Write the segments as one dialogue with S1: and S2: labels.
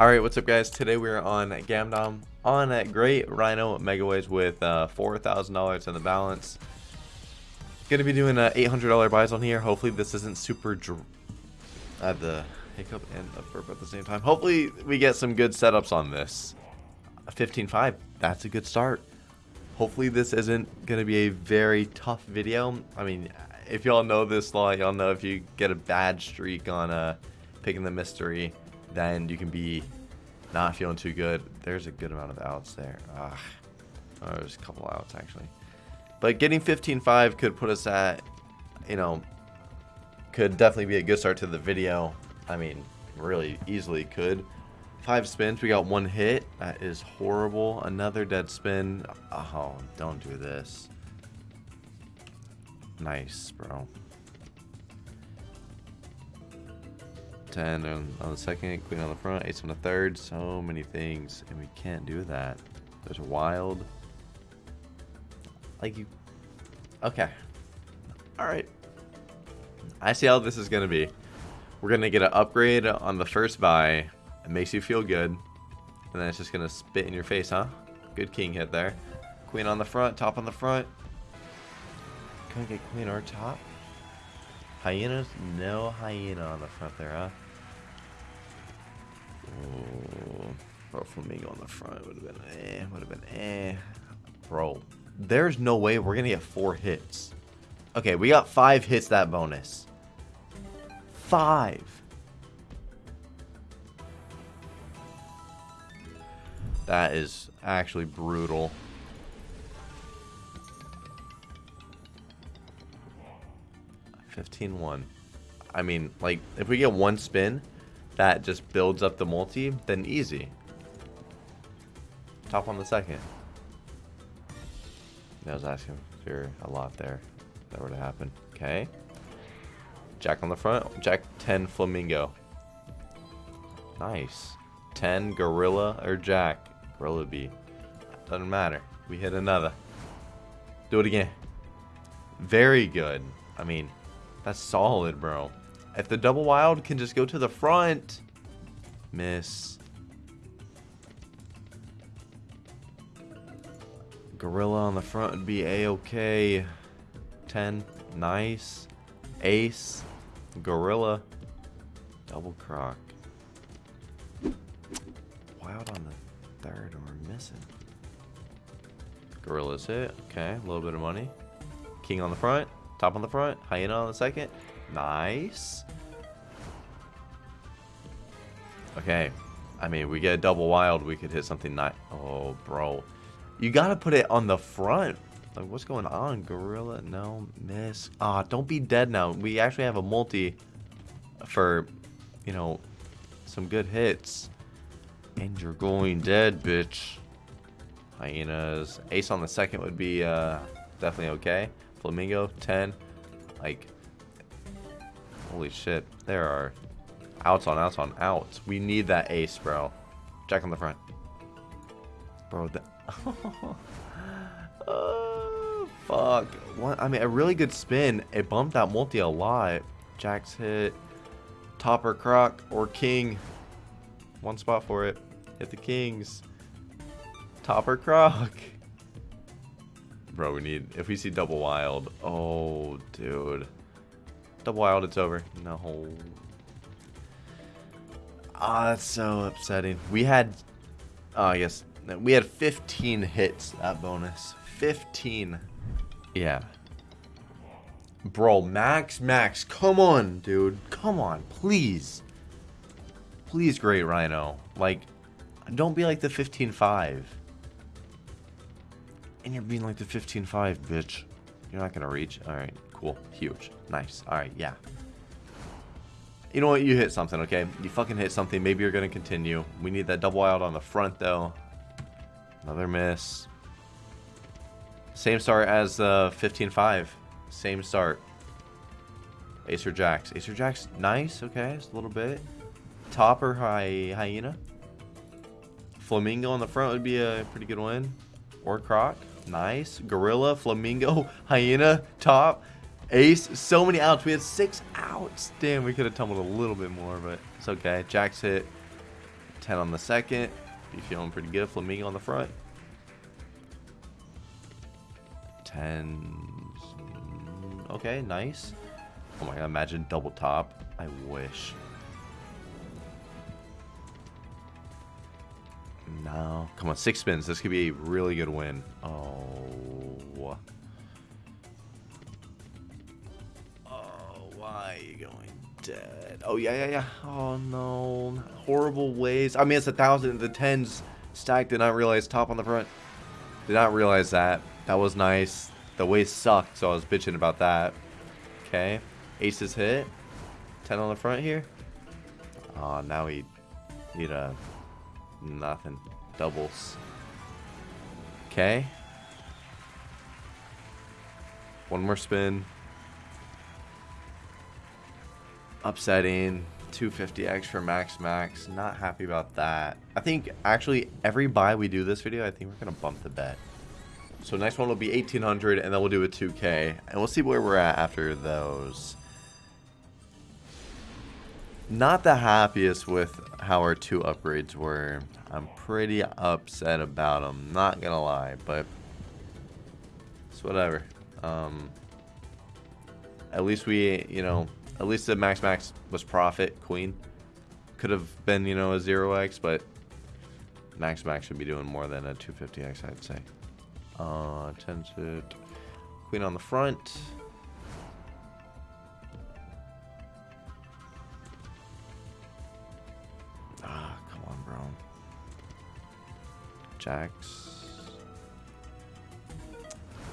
S1: Alright, what's up guys? Today we're on Gamdom on a great Rhino Megaways with uh, $4,000 in the balance. Gonna be doing uh, $800 buys on here. Hopefully this isn't super... I had the hiccup and the burp at the same time. Hopefully we get some good setups on this. 15.5, that's a good start. Hopefully this isn't gonna be a very tough video. I mean, if y'all know this law, y'all know if you get a bad streak on uh, picking the mystery then you can be not feeling too good. There's a good amount of outs there. Ugh. Oh, there's a couple outs actually. But getting 15-5 could put us at, you know, could definitely be a good start to the video. I mean, really easily could. Five spins, we got one hit. That is horrible. Another dead spin. Oh, don't do this. Nice, bro. 10 on, on the second, queen on the front, ace on the third. So many things, and we can't do that. There's a wild. Like you. Okay. Alright. I see how this is going to be. We're going to get an upgrade on the first buy. It makes you feel good. And then it's just going to spit in your face, huh? Good king hit there. Queen on the front, top on the front. Can we get queen or top? Hyenas? No hyena on the front there, huh? Oh, bro, flamingo on the front would have been eh, would have been eh. Bro, there's no way we're gonna get four hits. Okay, we got five hits that bonus. Five. That is actually brutal. 15-1. I mean, like, if we get one spin that just builds up the multi, then easy. Top on the second. I was asking for a lot there. If that were to happen. Okay. Jack on the front. Jack 10 Flamingo. Nice. 10 Gorilla or Jack. Gorilla B. Doesn't matter. We hit another. Do it again. Very good. I mean, that's solid, bro. If the double wild can just go to the front. Miss. Gorilla on the front would be a-okay. 10. Nice. Ace. Gorilla. Double croc. Wild on the third and we're missing. Gorilla's hit. Okay, a little bit of money. King on the front. Top on the front. Hyena on the second. Nice. Okay. I mean, we get a double wild. We could hit something nice. Oh, bro. You got to put it on the front. Like, what's going on? Gorilla? No. Miss. Ah, oh, don't be dead now. We actually have a multi for, you know, some good hits. And you're going dead, bitch. Hyenas. Ace on the second would be uh, definitely okay. Flamingo, 10. Like, holy shit. There are outs on outs on outs. We need that ace, bro. Jack on the front. Bro, the... oh, fuck. What? I mean, a really good spin. It bumped that multi a lot. Jack's hit. Topper, Croc, or King. One spot for it. Hit the Kings. Topper, Croc. Bro, we need... If we see double wild... Oh, dude. Double wild, it's over. No. Ah, oh, that's so upsetting. We had... Oh, yes. We had 15 hits, that bonus. 15. Yeah. Bro, Max, Max, come on, dude. Come on, please. Please, Great Rhino. Like, don't be like the 15-5. And you're being like the 15-5, bitch. You're not to reach. All right, cool. Huge. Nice. All right, yeah. You know what? You hit something, okay? You fucking hit something. Maybe you're going to continue. We need that double wild on the front, though. Another miss. Same start as the uh, 15-5. Same start. Acer Jacks. Acer Jacks, nice. Okay, just a little bit. Topper hy Hyena. Flamingo on the front would be a pretty good win. Or Croc. Nice. Gorilla, Flamingo, Hyena, Top, Ace. So many outs. We had six outs. Damn, we could have tumbled a little bit more, but it's okay. Jack's hit. 10 on the second. Be feeling pretty good. Flamingo on the front. 10. Okay, nice. Oh my god, imagine double top. I wish. No. Come on, six spins. This could be a really good win. Oh. Why are you going dead? Oh, yeah, yeah, yeah. Oh, no. Horrible ways. I mean, it's a thousand. The tens stacked. Did not realize top on the front. Did not realize that. That was nice. The ways sucked, so I was bitching about that. Okay. Aces hit. 10 on the front here. Oh, now we need a nothing. Doubles. Okay. One more spin. Upsetting. 250x for max max. Not happy about that. I think actually every buy we do this video, I think we're going to bump the bet. So next one will be 1800 and then we'll do a 2k. And we'll see where we're at after those. Not the happiest with how our two upgrades were. I'm pretty upset about them, not gonna lie, but it's whatever. Um, at least we, you know, at least the max max was profit queen. Could have been, you know, a 0x, but max max should be doing more than a 250x, I'd say. Uh, to queen on the front. Ah, come on, bro. Jacks.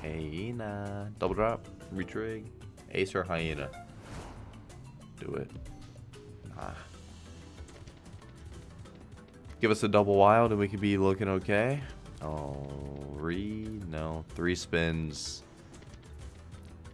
S1: Hyena. Double drop. Retrig. Ace or Hyena. Do it. Ah. Give us a double wild and we could be looking okay. Oh, three? No. Three spins.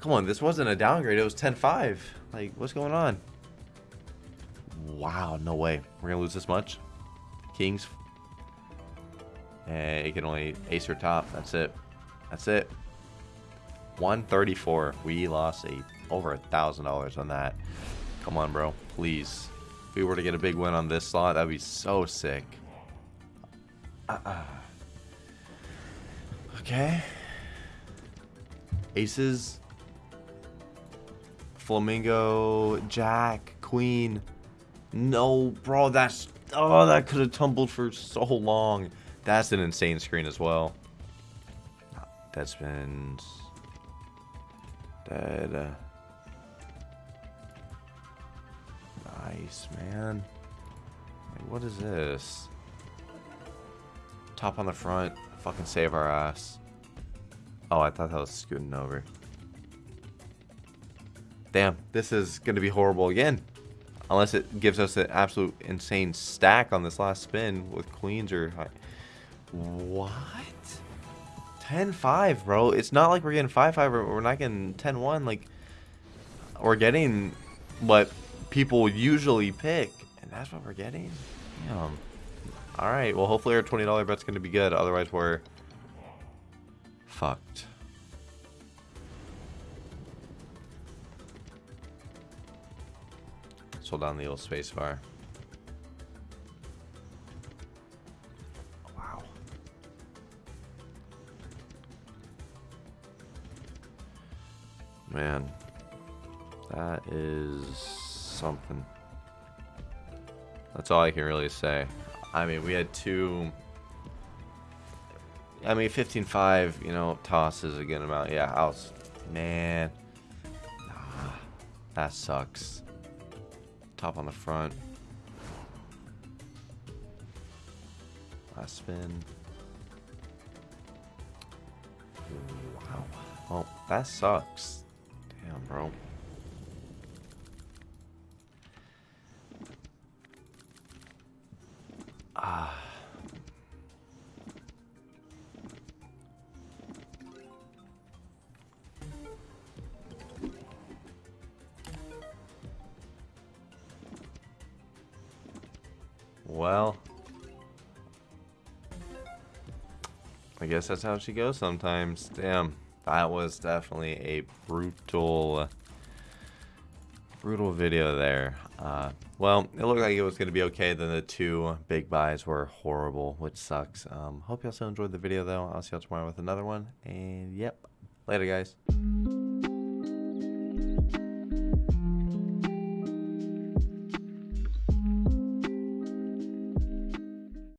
S1: Come on, this wasn't a downgrade. It was 10-5. Like, what's going on? Wow, no way. We're going to lose this much? Kings, Hey, you can only ace or top. That's it. That's it. 134. We lost a over a thousand dollars on that. Come on, bro. Please. If we were to get a big win on this slot, that'd be so sick. Uh -uh. Okay. Aces. Flamingo. Jack. Queen. No, bro. That's... Oh, that could have tumbled for so long. That's an insane screen as well. Dead spins. Dead. Nice, man. what is this? Top on the front. Fucking save our ass. Oh, I thought that was scooting over. Damn, this is going to be horrible again. Unless it gives us an absolute insane stack on this last spin with queens or... What? 10-5, bro. It's not like we're getting 5-5 or we're not getting 10-1. Like, we're getting what people usually pick. And that's what we're getting? Damn. Alright, well, hopefully our $20 bet's going to be good. Otherwise, we're fucked. Hold down the old space something. That's all I can really say. I mean, we had two... I mean, 15-5, you know, tosses a good amount. Yeah, was... Man. Ah, that sucks. Top on the front. Last spin. Wow. Oh, that sucks. Damn, bro. Well, I guess that's how she goes sometimes. Damn. That was definitely a brutal, brutal video there. Uh, well, it looked like it was going to be okay. Then the two big buys were horrible, which sucks. Um, hope you also enjoyed the video, though. I'll see you all tomorrow with another one. And yep, later, guys.